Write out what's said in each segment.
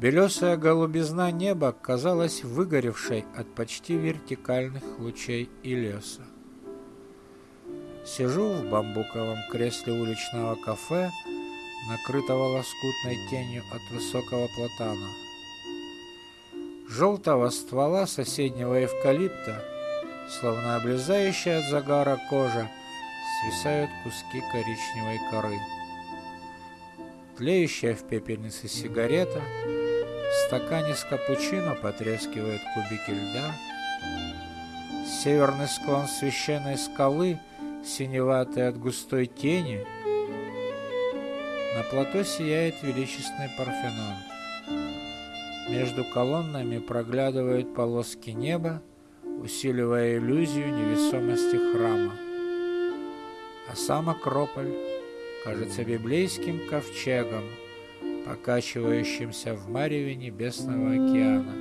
Белесая голубизна неба казалась выгоревшей от почти вертикальных лучей и леса. Сижу в бамбуковом кресле уличного кафе, накрытого лоскутной тенью от высокого платана. Желтого ствола соседнего эвкалипта, словно облезающая от загара кожа, свисают куски коричневой коры. Тлеющая в пепельнице сигарета — в стакане с капучино потрескивают кубики льда. Северный склон священной скалы, синеватый от густой тени. На плато сияет величественный Парфенон. Между колоннами проглядывают полоски неба, усиливая иллюзию невесомости храма. А сам Акрополь кажется библейским ковчегом – покачивающимся в мареве небесного океана.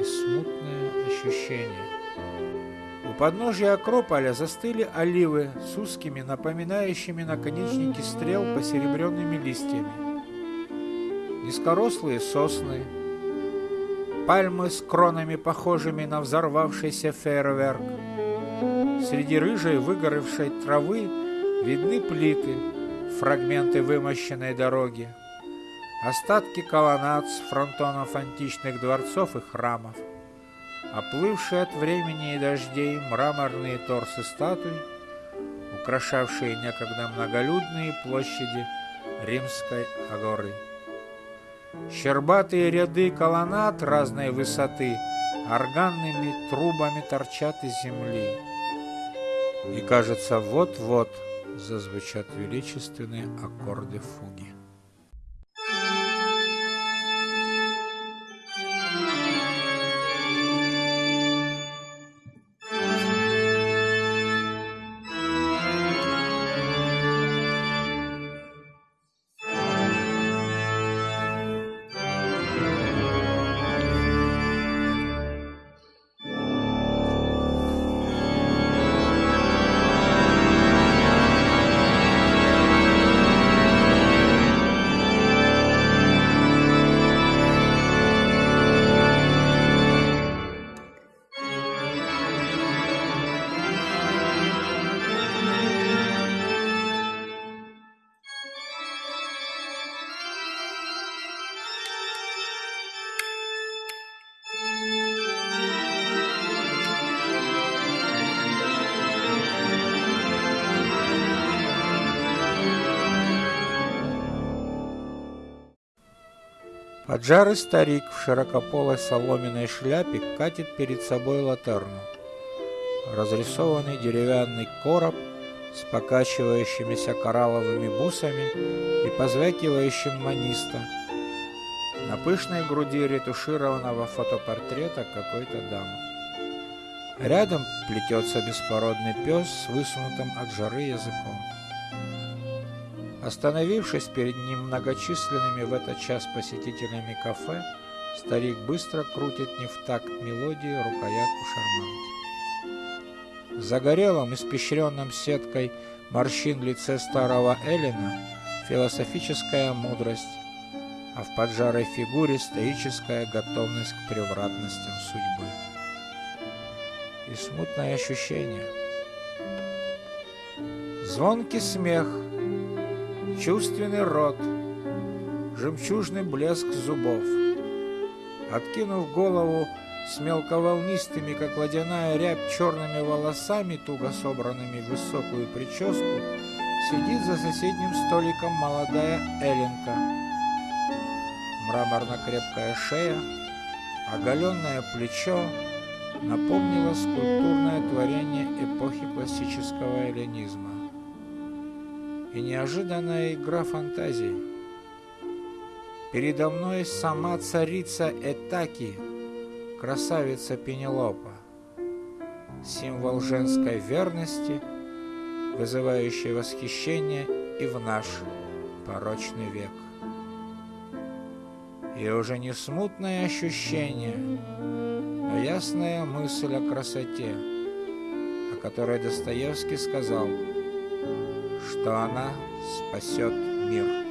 И смутное ощущение. У подножия Акрополя застыли оливы с узкими, напоминающими наконечники стрел посеребренными листьями. Низкорослые сосны, пальмы с кронами, похожими на взорвавшийся фейерверк. Среди рыжей выгоревшей травы видны плиты, фрагменты вымощенной дороги, остатки колоннад с фронтонов античных дворцов и храмов, оплывшие от времени и дождей мраморные торсы статуй, украшавшие некогда многолюдные площади Римской Агоры. Щербатые ряды колоннад разной высоты органными трубами торчат из земли. И кажется, вот-вот зазвучат величественные аккорды фуги. Поджарый старик в широкополой соломенной шляпе катит перед собой латерну. Разрисованный деревянный короб с покачивающимися коралловыми бусами и позвякивающим маниста. На пышной груди ретушированного фотопортрета какой-то дамы. Рядом плетется беспородный пес с высунутым от жары языком. Остановившись перед ним многочисленными в этот час посетителями кафе, старик быстро крутит не в такт мелодии рукоятку шарманки. В загорелом, испещренном сеткой морщин лице старого Эллина философическая мудрость, а в поджарой фигуре стоическая готовность к превратностям судьбы. И смутное ощущение. Звонкий смех — чувственный рот, жемчужный блеск зубов. Откинув голову с мелковолнистыми, как водяная рябь, черными волосами, туго собранными в высокую прическу, сидит за соседним столиком молодая Эленка. Мраморно-крепкая шея, оголенное плечо напомнило скульптурное творение эпохи классического эллинизма и неожиданная игра фантазии. Передо мной сама царица Этаки, красавица Пенелопа, символ женской верности, вызывающий восхищение и в наш порочный век. И уже не смутное ощущение, а ясная мысль о красоте, о которой Достоевский сказал – что она спасет мир.